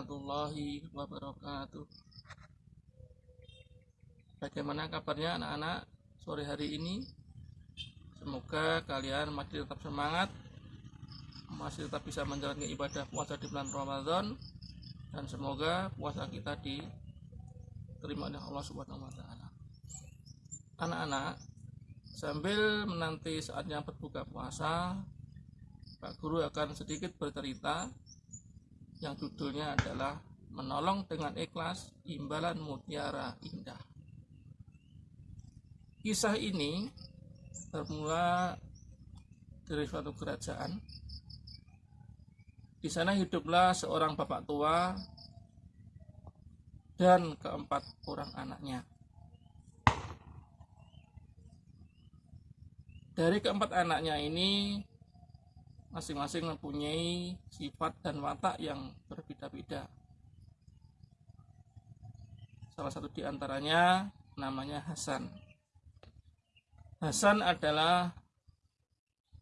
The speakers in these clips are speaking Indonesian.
warahmatullahi wabarakatuh. Bagaimana kabarnya anak-anak sore hari ini? Semoga kalian masih tetap semangat, masih tetap bisa menjalankan ibadah puasa di bulan Ramadan, dan semoga puasa kita diterima oleh Allah Subhanahu. Anak-anak, sambil menanti saatnya berbuka puasa, Pak Guru akan sedikit bercerita yang judulnya adalah Menolong dengan Ikhlas Imbalan Mutiara Indah. Kisah ini bermula dari suatu kerajaan. Di sana hiduplah seorang bapak tua dan keempat orang anaknya. Dari keempat anaknya ini masing-masing mempunyai sifat dan watak yang berbeda-beda. Salah satu di antaranya namanya Hasan. Hasan adalah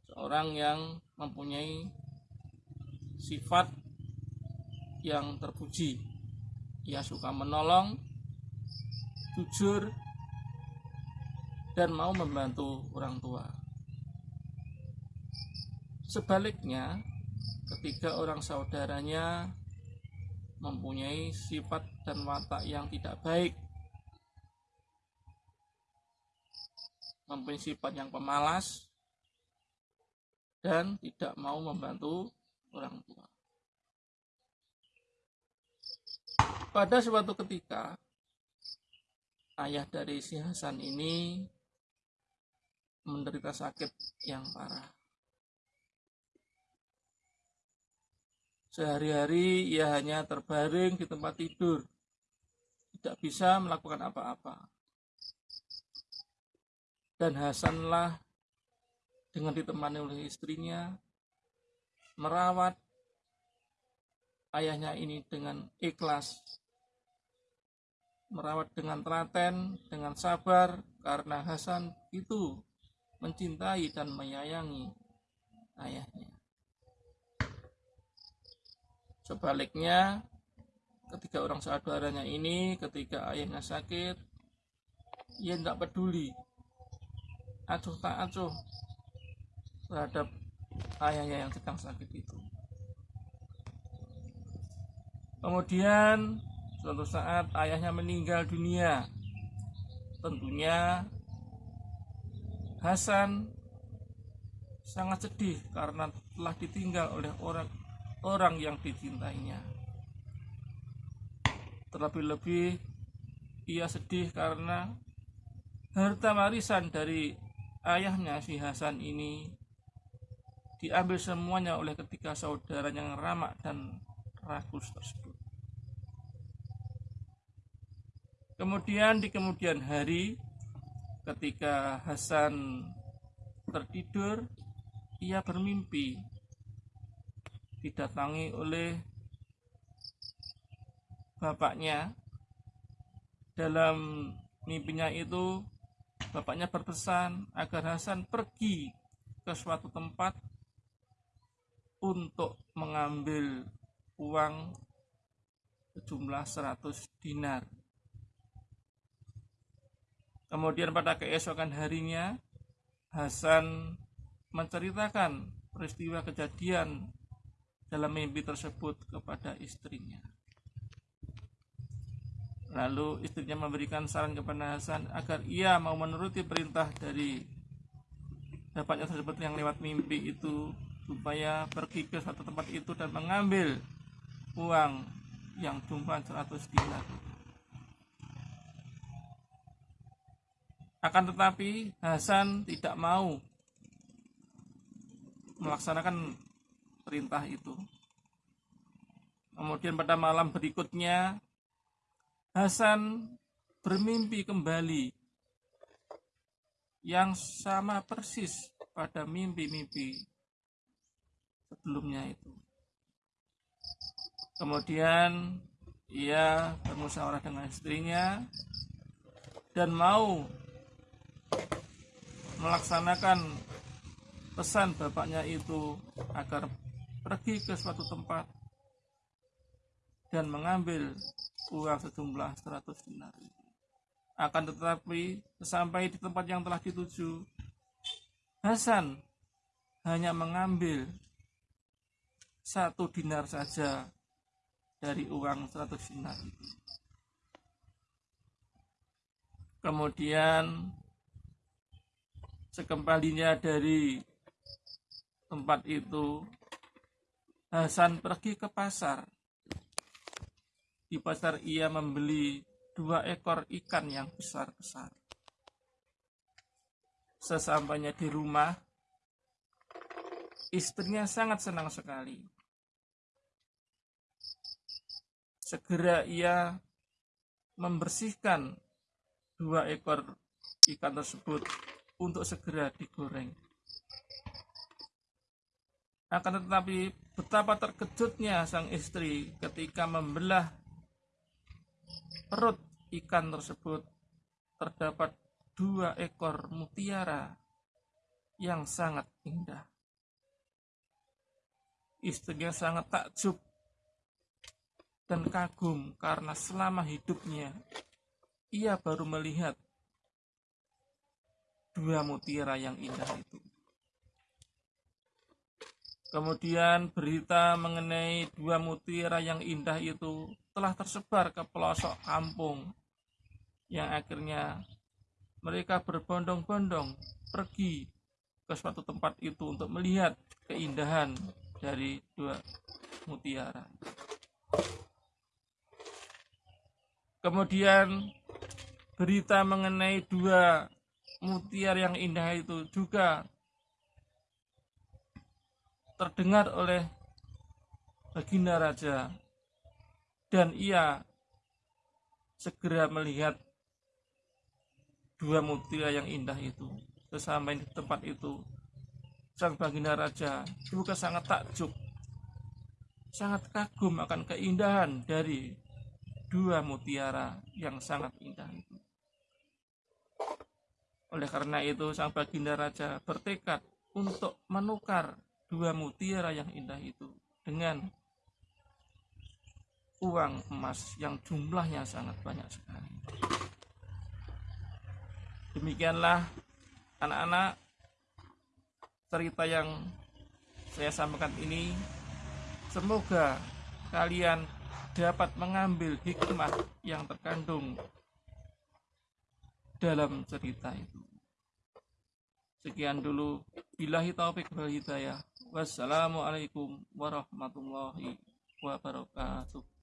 seorang yang mempunyai sifat yang terpuji. Ia suka menolong, jujur, dan mau membantu orang tua. Sebaliknya, ketika orang saudaranya mempunyai sifat dan watak yang tidak baik, mempunyai sifat yang pemalas, dan tidak mau membantu orang tua. Pada suatu ketika, ayah dari si Hasan ini menderita sakit yang parah. Sehari-hari ia hanya terbaring di tempat tidur, tidak bisa melakukan apa-apa. Dan Hasanlah dengan ditemani oleh istrinya merawat ayahnya ini dengan ikhlas, merawat dengan telaten, dengan sabar, karena Hasan itu mencintai dan menyayangi ayahnya. Sebaliknya, ketika orang saudaranya ini, ketika ayahnya sakit, ia tidak peduli. Acuh tak acuh terhadap ayahnya yang sedang sakit itu. Kemudian suatu saat ayahnya meninggal dunia. Tentunya Hasan sangat sedih karena telah ditinggal oleh orang orang yang dicintainya. Terlebih-lebih ia sedih karena harta warisan dari ayahnya si Hasan ini diambil semuanya oleh ketiga saudara yang ramak dan rakus tersebut. Kemudian di kemudian hari ketika Hasan tertidur ia bermimpi didatangi oleh bapaknya. Dalam mimpinya itu bapaknya berpesan agar Hasan pergi ke suatu tempat untuk mengambil uang sejumlah 100 dinar. Kemudian pada keesokan harinya Hasan menceritakan peristiwa kejadian dalam mimpi tersebut kepada istrinya. Lalu istrinya memberikan saran kepada Hasan agar ia mau menuruti perintah dari bapaknya tersebut yang lewat mimpi itu supaya pergi ke suatu tempat itu dan mengambil uang yang jumlah 100 dinar. Akan tetapi Hasan tidak mau melaksanakan perintah itu. Kemudian pada malam berikutnya Hasan bermimpi kembali yang sama persis pada mimpi-mimpi sebelumnya itu. Kemudian ia bermusyawarah dengan istrinya dan mau melaksanakan pesan bapaknya itu agar pergi ke suatu tempat dan mengambil uang sejumlah 100 dinar. Akan tetapi sampai di tempat yang telah dituju, Hasan hanya mengambil satu dinar saja dari uang 100 dinar. Kemudian sekembalinya dari tempat itu Hasan pergi ke pasar. Di pasar ia membeli dua ekor ikan yang besar-besar. Sesampainya di rumah, istrinya sangat senang sekali. Segera ia membersihkan dua ekor ikan tersebut untuk segera digoreng. Akan tetapi betapa terkejutnya sang istri ketika membelah perut ikan tersebut terdapat dua ekor mutiara yang sangat indah. Istrinya sangat takjub dan kagum karena selama hidupnya ia baru melihat dua mutiara yang indah itu. Kemudian berita mengenai dua mutiara yang indah itu telah tersebar ke pelosok kampung yang akhirnya mereka berbondong-bondong pergi ke suatu tempat itu untuk melihat keindahan dari dua mutiara. Kemudian berita mengenai dua mutiara yang indah itu juga terdengar oleh Baginda Raja. Dan ia segera melihat dua mutiara yang indah itu sesampai di tempat itu. Sang Baginda Raja juga sangat takjub sangat kagum akan keindahan dari dua mutiara yang sangat indah itu. Oleh karena itu sang Baginda Raja bertekad untuk menukar dua mutiara yang indah itu dengan uang emas yang jumlahnya sangat banyak sekali. Demikianlah anak-anak cerita yang saya sampaikan ini semoga kalian dapat mengambil hikmah yang terkandung dalam cerita itu. Sekian dulu. Bilahi taufik wal hidayah. Wassalamualaikum warahmatullahi wabarakatuh.